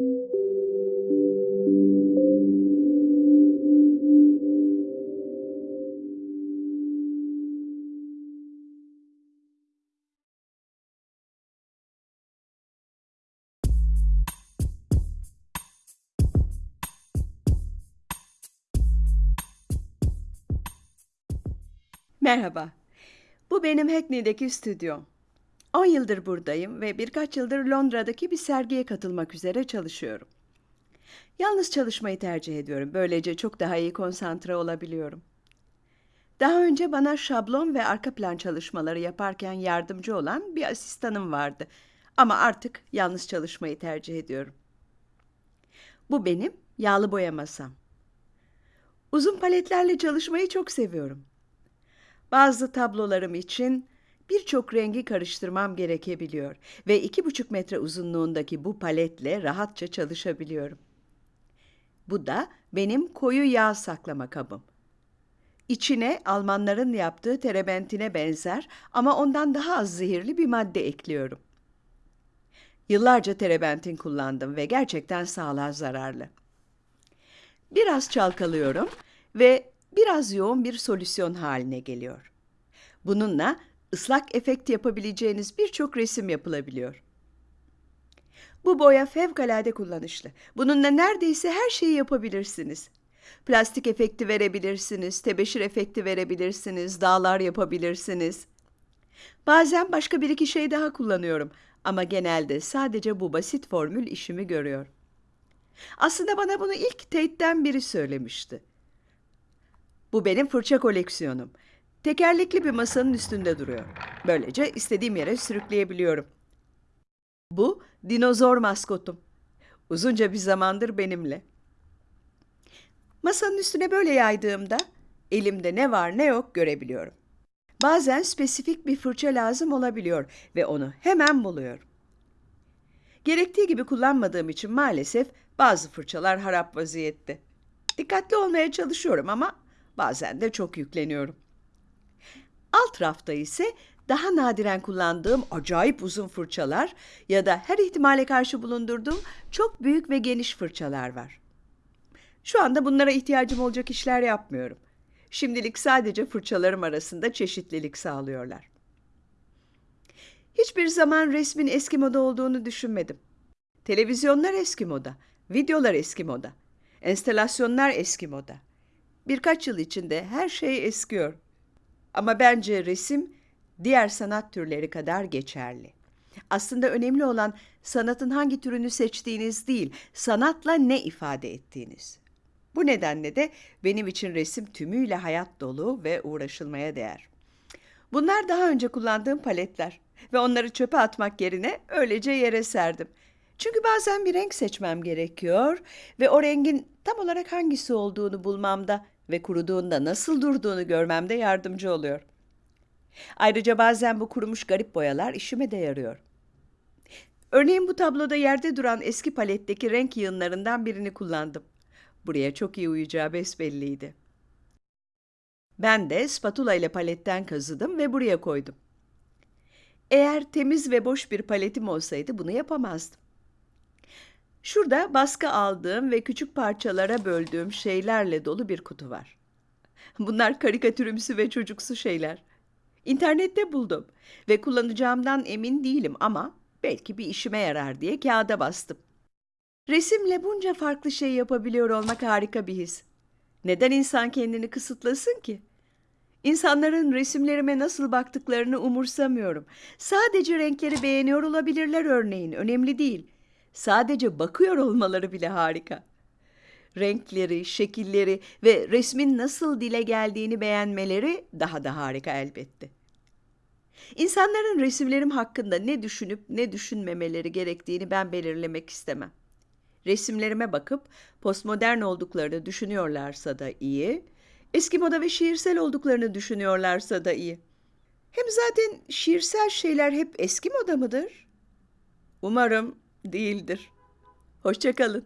Merhaba. Bu benim Hackney'deki stüdyom. 10 yıldır buradayım ve birkaç yıldır Londra'daki bir sergiye katılmak üzere çalışıyorum. Yalnız çalışmayı tercih ediyorum. Böylece çok daha iyi konsantre olabiliyorum. Daha önce bana şablon ve arka plan çalışmaları yaparken yardımcı olan bir asistanım vardı. Ama artık yalnız çalışmayı tercih ediyorum. Bu benim yağlı boya masam. Uzun paletlerle çalışmayı çok seviyorum. Bazı tablolarım için birçok rengi karıştırmam gerekebiliyor ve iki buçuk metre uzunluğundaki bu paletle rahatça çalışabiliyorum. Bu da benim koyu yağ saklama kabım. İçine Almanların yaptığı terebentine benzer ama ondan daha az zehirli bir madde ekliyorum. Yıllarca terebentin kullandım ve gerçekten sağlığa zararlı. Biraz çalkalıyorum ve biraz yoğun bir solüsyon haline geliyor. Bununla ıslak efekt yapabileceğiniz birçok resim yapılabiliyor. Bu boya fevkalade kullanışlı. Bununla neredeyse her şeyi yapabilirsiniz. Plastik efekti verebilirsiniz, tebeşir efekti verebilirsiniz, dağlar yapabilirsiniz. Bazen başka bir iki şey daha kullanıyorum ama genelde sadece bu basit formül işimi görüyor. Aslında bana bunu ilk Tate'den biri söylemişti. Bu benim fırça koleksiyonum. Tekerlekli bir masanın üstünde duruyor. Böylece istediğim yere sürükleyebiliyorum. Bu dinozor maskotum. Uzunca bir zamandır benimle. Masanın üstüne böyle yaydığımda elimde ne var ne yok görebiliyorum. Bazen spesifik bir fırça lazım olabiliyor ve onu hemen buluyorum. Gerektiği gibi kullanmadığım için maalesef bazı fırçalar harap vaziyette. Dikkatli olmaya çalışıyorum ama bazen de çok yükleniyorum. Alt rafta ise daha nadiren kullandığım acayip uzun fırçalar ya da her ihtimale karşı bulundurduğum çok büyük ve geniş fırçalar var. Şu anda bunlara ihtiyacım olacak işler yapmıyorum. Şimdilik sadece fırçalarım arasında çeşitlilik sağlıyorlar. Hiçbir zaman resmin eski moda olduğunu düşünmedim. Televizyonlar eski moda, videolar eski moda, enstalasyonlar eski moda. Birkaç yıl içinde her şey eskiyor. Ama bence resim diğer sanat türleri kadar geçerli. Aslında önemli olan sanatın hangi türünü seçtiğiniz değil, sanatla ne ifade ettiğiniz. Bu nedenle de benim için resim tümüyle hayat dolu ve uğraşılmaya değer. Bunlar daha önce kullandığım paletler ve onları çöpe atmak yerine öylece yere serdim. Çünkü bazen bir renk seçmem gerekiyor ve o rengin tam olarak hangisi olduğunu bulmamda ve kuruduğunda nasıl durduğunu görmemde yardımcı oluyor. Ayrıca bazen bu kurumuş garip boyalar işime de yarıyor. Örneğin bu tabloda yerde duran eski paletteki renk yığınlarından birini kullandım. Buraya çok iyi uyacağı besbelliydi. Ben de spatula ile paletten kazıdım ve buraya koydum. Eğer temiz ve boş bir paletim olsaydı bunu yapamazdım. Şurada baskı aldığım ve küçük parçalara böldüğüm şeylerle dolu bir kutu var. Bunlar karikatürümsü ve çocuksu şeyler. İnternette buldum ve kullanacağımdan emin değilim ama belki bir işime yarar diye kağıda bastım. Resimle bunca farklı şey yapabiliyor olmak harika bir his. Neden insan kendini kısıtlasın ki? İnsanların resimlerime nasıl baktıklarını umursamıyorum. Sadece renkleri beğeniyor olabilirler örneğin, önemli değil. Sadece bakıyor olmaları bile harika. Renkleri, şekilleri ve resmin nasıl dile geldiğini beğenmeleri daha da harika elbette. İnsanların resimlerim hakkında ne düşünüp ne düşünmemeleri gerektiğini ben belirlemek istemem. Resimlerime bakıp postmodern olduklarını düşünüyorlarsa da iyi, eski moda ve şiirsel olduklarını düşünüyorlarsa da iyi. Hem zaten şiirsel şeyler hep eski moda mıdır? Umarım değildir. Hoşçakalın.